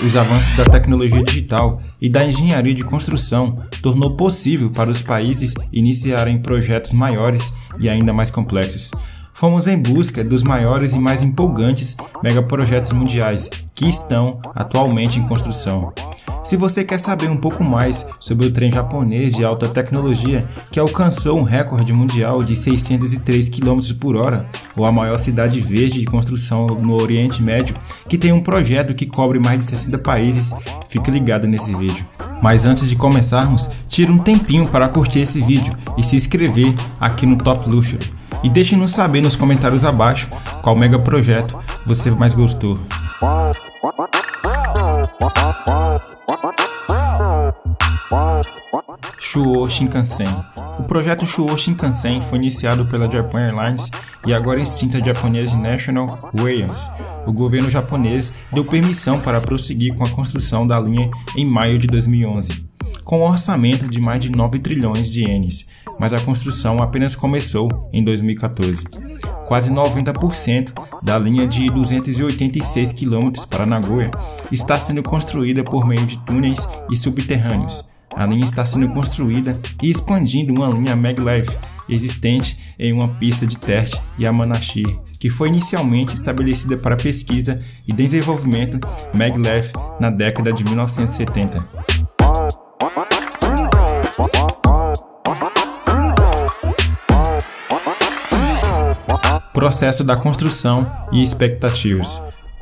Os avanços da tecnologia digital e da engenharia de construção tornou possível para os países iniciarem projetos maiores e ainda mais complexos. Fomos em busca dos maiores e mais empolgantes megaprojetos mundiais que estão atualmente em construção. Se você quer saber um pouco mais sobre o trem japonês de alta tecnologia que alcançou um recorde mundial de 603 km por hora, ou a maior cidade verde de construção no Oriente Médio, que tem um projeto que cobre mais de 60 países, fique ligado nesse vídeo. Mas antes de começarmos, tire um tempinho para curtir esse vídeo e se inscrever aqui no Top Luxury. E deixe-nos saber nos comentários abaixo qual mega projeto você mais gostou. Shuo Shinkansen. O projeto Shuo Shinkansen foi iniciado pela Japan Airlines e agora extinta Japanese National Railways. O governo japonês deu permissão para prosseguir com a construção da linha em maio de 2011, com um orçamento de mais de 9 trilhões de ienes, mas a construção apenas começou em 2014. Quase 90% da linha de 286 km para Nagoya está sendo construída por meio de túneis e subterrâneos a linha está sendo construída e expandindo uma linha maglev existente em uma pista de teste Yamanashi, que foi inicialmente estabelecida para pesquisa e desenvolvimento maglev na década de 1970. Processo da construção e expectativas.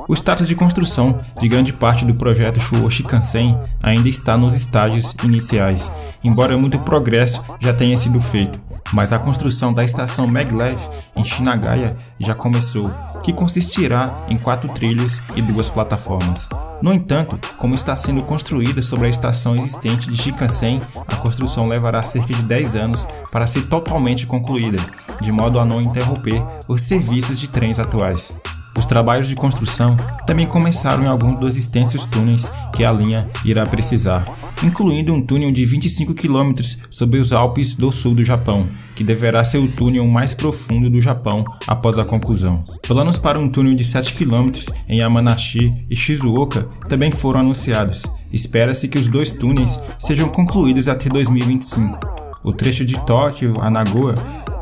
O status de construção de grande parte do projeto Shuo Shinkansen ainda está nos estágios iniciais, embora muito progresso já tenha sido feito. Mas a construção da estação Maglev em Shinagaya já começou, que consistirá em quatro trilhos e duas plataformas. No entanto, como está sendo construída sobre a estação existente de Shinkansen, a construção levará cerca de 10 anos para ser totalmente concluída, de modo a não interromper os serviços de trens atuais. Os trabalhos de construção também começaram em alguns dos extensos túneis que a linha irá precisar, incluindo um túnel de 25 km sobre os Alpes do sul do Japão, que deverá ser o túnel mais profundo do Japão após a conclusão. Planos para um túnel de 7 km em Yamanashi e Shizuoka também foram anunciados. Espera-se que os dois túneis sejam concluídos até 2025. O trecho de Tóquio a Nagoya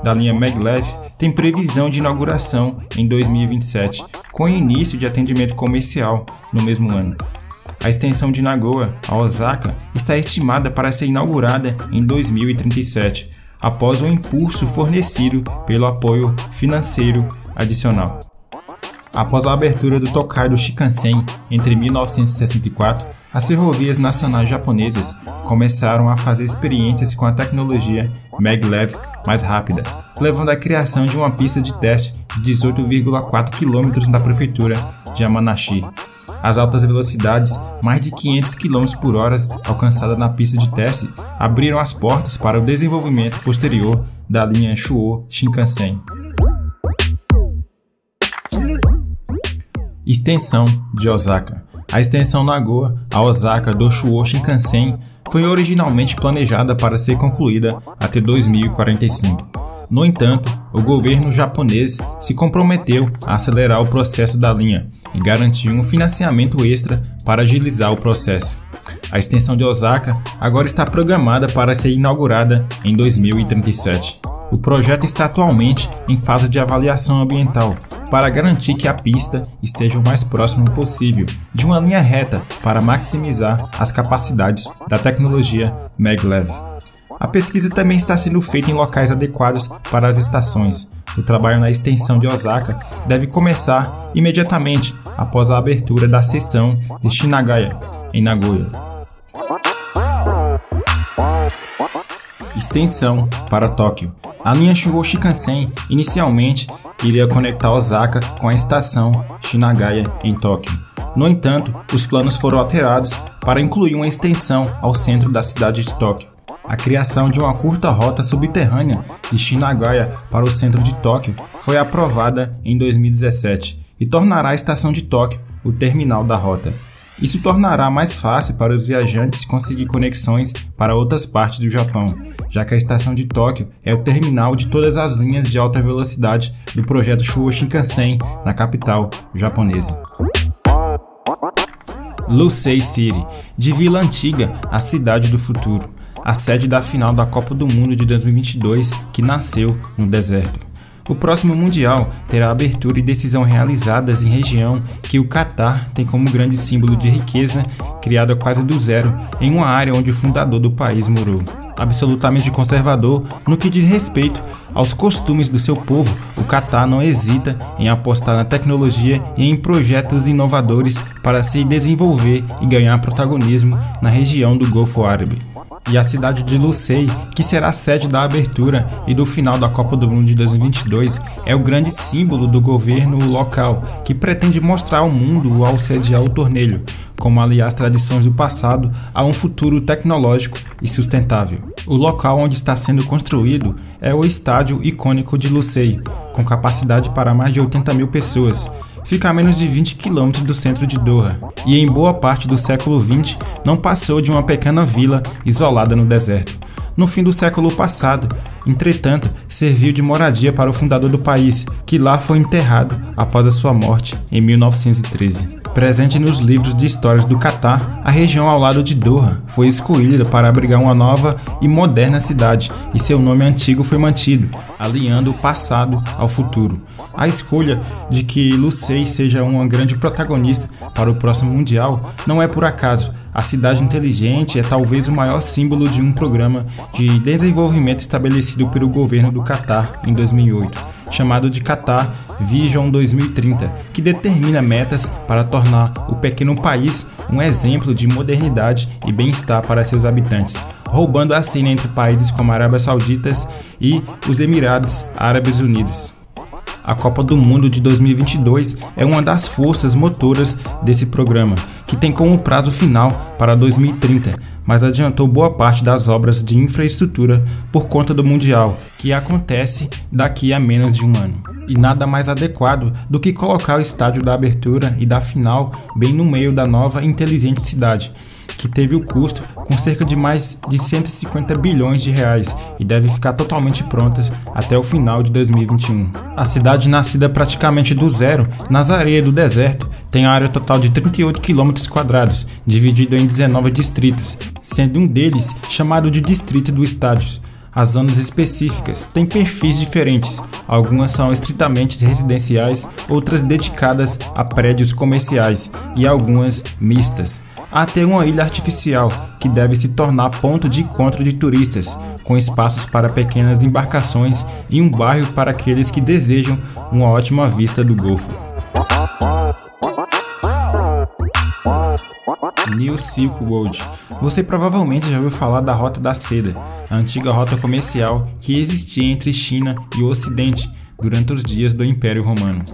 da linha Maglev tem previsão de inauguração em 2027, com início de atendimento comercial no mesmo ano. A extensão de Nagoya a Osaka está estimada para ser inaugurada em 2037, após o impulso fornecido pelo apoio financeiro adicional. Após a abertura do Tokaido Shinkansen entre 1964, as ferrovias nacionais japonesas começaram a fazer experiências com a tecnologia maglev mais rápida, levando à criação de uma pista de teste de 18,4 km na prefeitura de Yamanashi. As altas velocidades, mais de 500 km por hora alcançadas na pista de teste, abriram as portas para o desenvolvimento posterior da linha Shuo Shinkansen. Extensão de Osaka. A extensão Nagoya a Osaka do Shuo Shinkansen foi originalmente planejada para ser concluída até 2045. No entanto, o governo japonês se comprometeu a acelerar o processo da linha e garantiu um financiamento extra para agilizar o processo. A extensão de Osaka agora está programada para ser inaugurada em 2037. O projeto está atualmente em fase de avaliação ambiental para garantir que a pista esteja o mais próximo possível de uma linha reta para maximizar as capacidades da tecnologia maglev. A pesquisa também está sendo feita em locais adequados para as estações. O trabalho na extensão de Osaka deve começar imediatamente após a abertura da seção de Shinagaya, em Nagoya. Extensão para Tóquio. A linha Shuo Shinkansen inicialmente iria conectar Osaka com a estação Shinagaya em Tóquio. No entanto, os planos foram alterados para incluir uma extensão ao centro da cidade de Tóquio. A criação de uma curta rota subterrânea de Shinagaya para o centro de Tóquio foi aprovada em 2017 e tornará a estação de Tóquio o terminal da rota. Isso tornará mais fácil para os viajantes conseguir conexões para outras partes do Japão, já que a estação de Tóquio é o terminal de todas as linhas de alta velocidade do projeto Shuo Shinkansen na capital japonesa. Lucey City, de Vila Antiga, a cidade do futuro, a sede da final da Copa do Mundo de 2022 que nasceu no deserto. O próximo Mundial terá abertura e decisão realizadas em região que o Catar tem como grande símbolo de riqueza, criada quase do zero, em uma área onde o fundador do país morou. Absolutamente conservador no que diz respeito aos costumes do seu povo, o Catar não hesita em apostar na tecnologia e em projetos inovadores para se desenvolver e ganhar protagonismo na região do Golfo Árabe e a cidade de Lucei, que será sede da abertura e do final da Copa do Mundo de 2022, é o grande símbolo do governo local, que pretende mostrar ao mundo ao sediar o torneio, como aliar as tradições do passado a um futuro tecnológico e sustentável. O local onde está sendo construído é o estádio icônico de Lucei, com capacidade para mais de 80 mil pessoas, fica a menos de 20 quilômetros do centro de Doha e em boa parte do século XX não passou de uma pequena vila isolada no deserto. No fim do século passado, entretanto, serviu de moradia para o fundador do país, que lá foi enterrado após a sua morte em 1913. Presente nos livros de histórias do Catar, a região ao lado de Doha foi escolhida para abrigar uma nova e moderna cidade, e seu nome antigo foi mantido, alinhando o passado ao futuro. A escolha de que Lucei seja uma grande protagonista para o próximo Mundial não é por acaso. A cidade inteligente é talvez o maior símbolo de um programa de desenvolvimento estabelecido pelo governo do Catar em 2008 chamado de Qatar Vision 2030, que determina metas para tornar o pequeno país um exemplo de modernidade e bem-estar para seus habitantes, roubando a cena entre países como a Arábia Saudita e os Emirados Árabes Unidos. A Copa do Mundo de 2022 é uma das forças motoras desse programa, que tem como prazo final para 2030, mas adiantou boa parte das obras de infraestrutura por conta do Mundial, que acontece daqui a menos de um ano. E nada mais adequado do que colocar o estádio da abertura e da final bem no meio da nova inteligente cidade, que teve o custo com cerca de mais de 150 bilhões de reais e deve ficar totalmente pronta até o final de 2021. A cidade nascida praticamente do zero, nas areias do deserto, tem área total de 38 km quadrados, dividido em 19 distritos, sendo um deles chamado de Distrito do Estádio. As zonas específicas têm perfis diferentes, algumas são estritamente residenciais, outras dedicadas a prédios comerciais e algumas mistas até uma ilha artificial que deve se tornar ponto de encontro de turistas, com espaços para pequenas embarcações e um bairro para aqueles que desejam uma ótima vista do Golfo. New Silk Road. Você provavelmente já ouviu falar da Rota da Seda, a antiga rota comercial que existia entre China e o Ocidente durante os dias do Império Romano.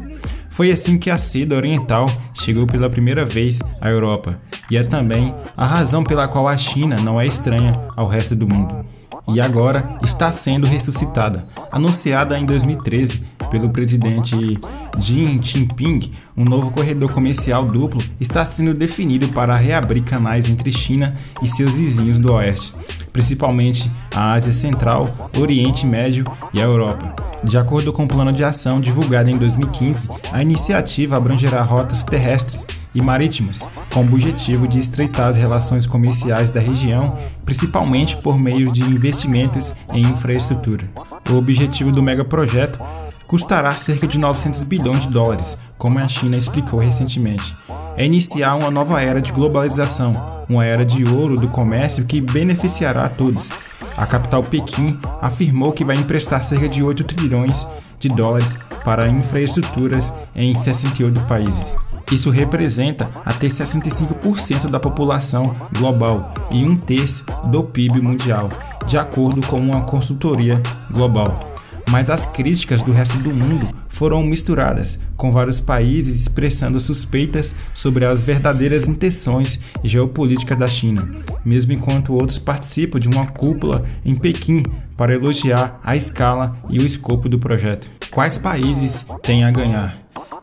Foi assim que a seda oriental chegou pela primeira vez à Europa, e é também a razão pela qual a China não é estranha ao resto do mundo. E agora está sendo ressuscitada. Anunciada em 2013 pelo presidente Xi Jinping, um novo corredor comercial duplo está sendo definido para reabrir canais entre China e seus vizinhos do Oeste, principalmente a Ásia Central, Oriente Médio e a Europa. De acordo com o plano de ação divulgado em 2015, a iniciativa abrangerá rotas terrestres e marítimas, com o objetivo de estreitar as relações comerciais da região, principalmente por meio de investimentos em infraestrutura. O objetivo do megaprojeto custará cerca de 900 bilhões de dólares, como a China explicou recentemente. É iniciar uma nova era de globalização, uma era de ouro do comércio que beneficiará a todos. A capital Pequim afirmou que vai emprestar cerca de 8 trilhões de dólares para infraestruturas em 68 países. Isso representa até 65% da população global e um terço do PIB mundial, de acordo com uma consultoria global. Mas as críticas do resto do mundo foram misturadas, com vários países expressando suspeitas sobre as verdadeiras intenções geopolíticas da China, mesmo enquanto outros participam de uma cúpula em Pequim para elogiar a escala e o escopo do projeto. Quais países têm a ganhar?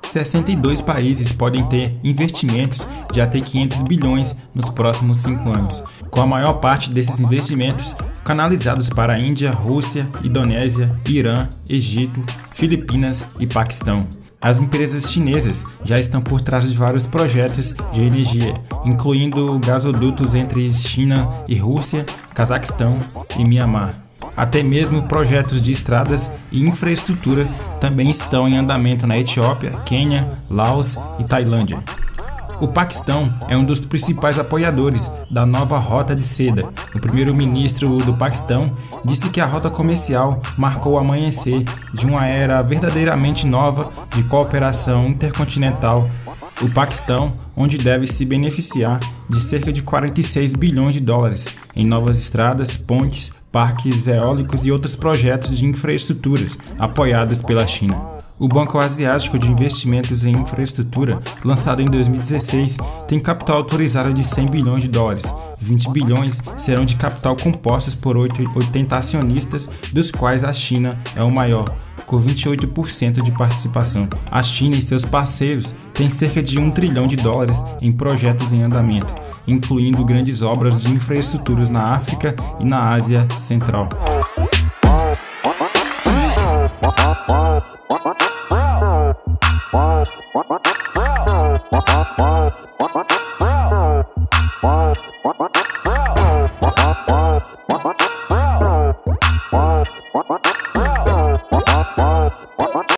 62 países podem ter investimentos de até 500 bilhões nos próximos 5 anos, com a maior parte desses investimentos canalizados para a Índia, Rússia, Indonésia, Irã, Egito, Filipinas e Paquistão. As empresas chinesas já estão por trás de vários projetos de energia, incluindo gasodutos entre China e Rússia, Cazaquistão e Mianmar. Até mesmo projetos de estradas e infraestrutura também estão em andamento na Etiópia, Quênia, Laos e Tailândia. O Paquistão é um dos principais apoiadores da nova Rota de Seda. O primeiro-ministro do Paquistão disse que a rota comercial marcou o amanhecer de uma era verdadeiramente nova de cooperação intercontinental. O Paquistão, onde deve se beneficiar de cerca de 46 bilhões de dólares em novas estradas, pontes, parques eólicos e outros projetos de infraestruturas apoiados pela China. O Banco Asiático de Investimentos em Infraestrutura, lançado em 2016, tem capital autorizado de 100 bilhões de dólares. 20 bilhões serão de capital compostos por 80 acionistas, dos quais a China é o maior, com 28% de participação. A China e seus parceiros têm cerca de 1 trilhão de dólares em projetos em andamento, incluindo grandes obras de infraestruturas na África e na Ásia Central.